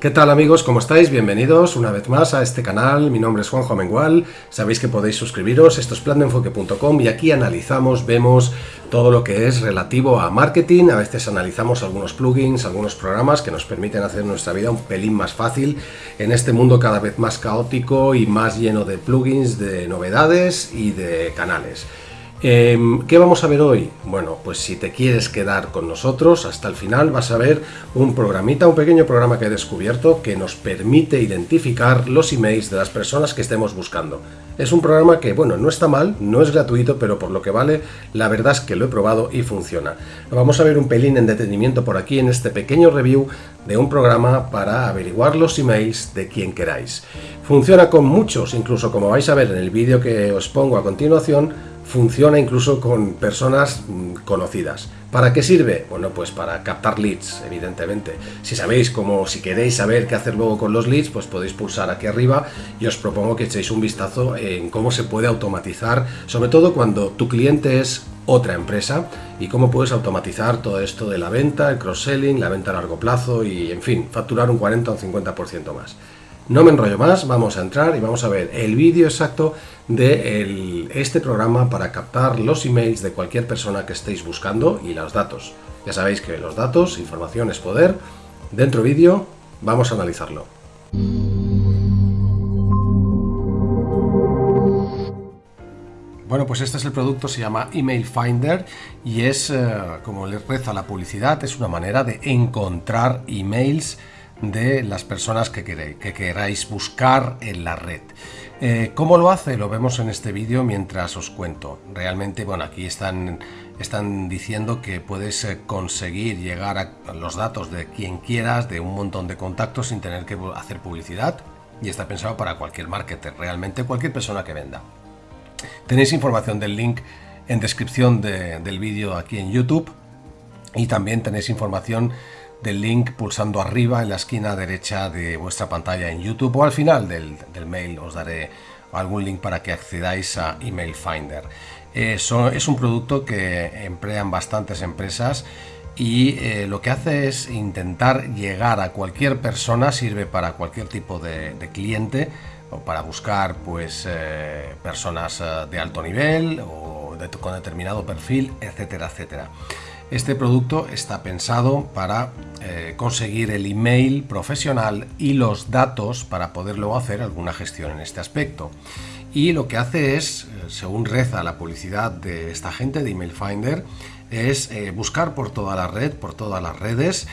¿Qué tal amigos? ¿Cómo estáis? Bienvenidos una vez más a este canal. Mi nombre es Juanjo Mengual. Sabéis que podéis suscribiros. Esto es plandenfoque.com y aquí analizamos, vemos todo lo que es relativo a marketing. A veces analizamos algunos plugins, algunos programas que nos permiten hacer nuestra vida un pelín más fácil en este mundo cada vez más caótico y más lleno de plugins, de novedades y de canales. Em, ¿Qué vamos a ver hoy? Bueno, pues si te quieres quedar con nosotros hasta el final vas a ver un programita, un pequeño programa que he descubierto que nos permite identificar los emails de las personas que estemos buscando. Es un programa que, bueno, no está mal, no es gratuito, pero por lo que vale, la verdad es que lo he probado y funciona. Vamos a ver un pelín en detenimiento por aquí en este pequeño review de un programa para averiguar los emails de quien queráis. Funciona con muchos, incluso como vais a ver en el vídeo que os pongo a continuación, funciona incluso con personas mm, conocidas. ¿Para qué sirve? Bueno, pues para captar leads, evidentemente. Si sabéis cómo, si queréis saber qué hacer luego con los leads, pues podéis pulsar aquí arriba y os propongo que echéis un vistazo en cómo se puede automatizar, sobre todo cuando tu cliente es otra empresa y cómo puedes automatizar todo esto de la venta, el cross-selling, la venta a largo plazo y, en fin, facturar un 40 o un 50% más. No me enrollo más, vamos a entrar y vamos a ver el vídeo exacto de este programa para captar los emails de cualquier persona que estéis buscando y los datos. Ya sabéis que los datos, información es poder. Dentro vídeo, vamos a analizarlo. Bueno, pues este es el producto, se llama Email Finder y es, eh, como les reza la publicidad, es una manera de encontrar emails de las personas que, queréis, que queráis buscar en la red. Eh, ¿Cómo lo hace? Lo vemos en este vídeo mientras os cuento. Realmente, bueno, aquí están, están diciendo que puedes eh, conseguir llegar a los datos de quien quieras, de un montón de contactos sin tener que hacer publicidad. Y está pensado para cualquier marketer, realmente cualquier persona que venda. Tenéis información del link en descripción del vídeo aquí en YouTube. Y también tenéis información del link pulsando arriba en la esquina derecha de vuestra pantalla en YouTube o al final del, mail os daré algún link para que accedáis a Email Finder. Eh, es un producto que emplean bastantes empresas y eh, lo que hace es intentar llegar a cualquier persona, sirve para cualquier tipo de, cliente o para buscar pues eh, personas de alto nivel o con determinado perfil, etcétera, etcétera. Este producto está pensado para eh, conseguir el email profesional y los datos para poder luego hacer alguna gestión en este aspecto. Y lo que hace es, eh, según reza la publicidad de esta gente de Email Finder, es eh, buscar por toda la red, por todas las redes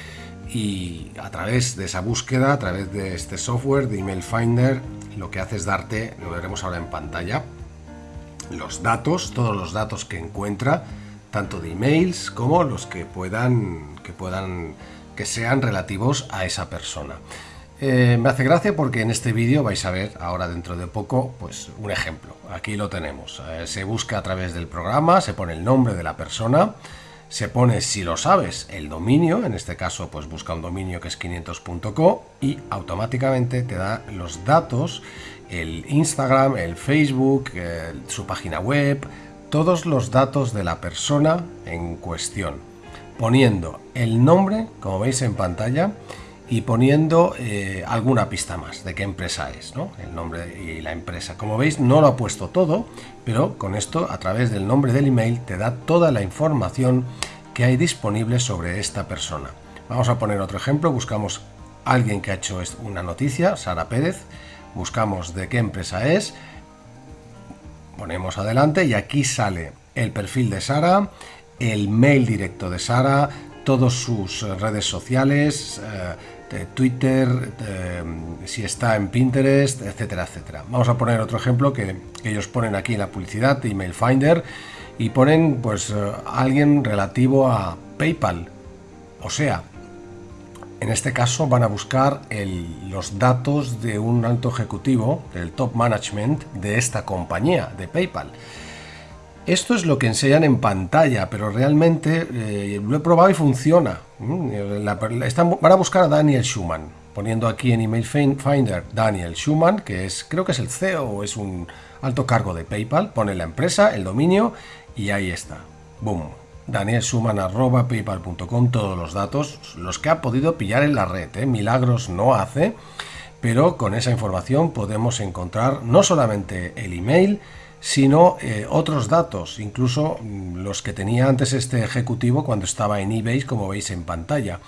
y a través de esa búsqueda, a través de este software de Email Finder, lo que hace es darte, lo veremos ahora en pantalla, los datos, todos los datos que encuentra tanto de emails como los que puedan, que puedan, que sean relativos a esa persona. Eh, me hace gracia porque en este vídeo vais a ver ahora dentro de poco pues un ejemplo. Aquí lo tenemos. Eh, se busca a través del programa, se pone el nombre de la persona, se pone, si lo sabes, el dominio, en este caso pues busca un dominio que es 500.co y automáticamente te da los datos, el Instagram, el Facebook, su página web, todos los datos de la persona en cuestión, poniendo el nombre, como veis en pantalla, y poniendo eh, alguna pista más de qué empresa es, ¿no? el nombre y la empresa. Como veis no lo ha puesto todo, pero con esto a través del nombre del email te da toda la información que hay disponible sobre esta persona. Vamos a poner otro ejemplo, buscamos alguien que ha hecho una noticia, Sara Pérez, buscamos de qué empresa es, ponemos adelante y aquí sale el perfil de Sara, el mail directo de Sara, todas sus redes sociales, eh, Twitter, si está en Pinterest, etcétera, etcétera. Vamos a poner otro ejemplo que, ellos ponen aquí en la publicidad Email Finder y ponen pues eh, alguien relativo a PayPal. O sea, en este caso van a buscar los datos de un alto ejecutivo, del top management de esta compañía, de PayPal. Esto es lo que enseñan en pantalla, pero realmente eh, lo he probado y funciona. Mm, van a buscar a Daniel Schumann, poniendo aquí en Email Finder Daniel Schumann, que es creo que es el CEO o es un alto cargo de PayPal, pone la empresa, el dominio y ahí está. Boom. danielsuman.paypal.com, todos los datos, los que ha podido pillar en la red. ¿eh? Milagros no hace, pero con esa información podemos encontrar no solamente el email, sino eh, otros datos, incluso mm, los que tenía antes este ejecutivo cuando estaba en eBay, como veis en pantalla.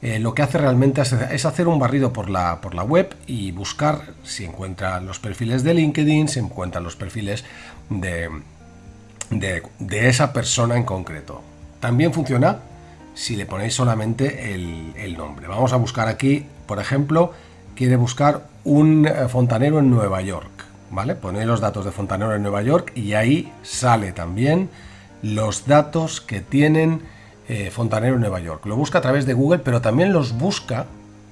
Eh, lo que hace realmente es, hacer un barrido por la, por la web y buscar si encuentra los perfiles de LinkedIn, si encuentra los perfiles de, de, esa persona en concreto. También funciona si le ponéis solamente el, nombre. Vamos a buscar aquí, por ejemplo, quiere buscar un eh, fontanero en Nueva York. ¿Vale? Ponéis los datos de fontanero en Nueva York y ahí sale también los datos que tienen eh, fontanero en Nueva York. Lo busca a través de Google, pero también los busca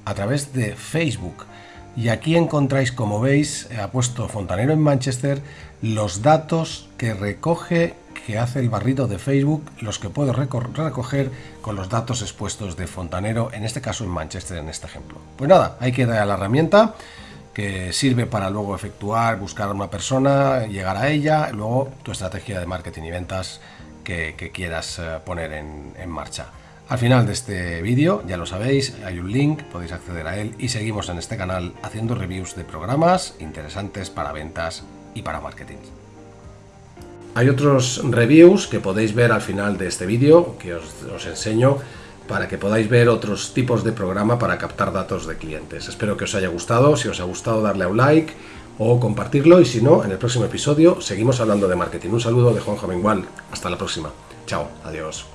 a través de Facebook. Y aquí encontráis, como veis, ha puesto fontanero en Manchester, los datos que recoge, que hace el barrido de Facebook, los que puedo recoger con los datos expuestos de fontanero, en este caso en Manchester, en este ejemplo. Pues nada, hay que dar a la herramienta que sirve para luego efectuar, buscar a una persona, llegar a ella, luego tu estrategia de marketing y ventas que, quieras eh, poner en, en marcha. Al final de este vídeo, ya lo sabéis, hay un link, podéis acceder a él y seguimos en este canal haciendo reviews de programas interesantes para ventas y para marketing. Hay otros reviews que podéis ver al final de este vídeo que os, os, enseño para que podáis ver otros tipos de programa para captar datos de clientes. Espero que os haya gustado, si os ha gustado darle a un like, o compartirlo y si no, en el próximo episodio seguimos hablando de marketing. Un saludo de Juan Joven Hasta la próxima. Chao. Adiós.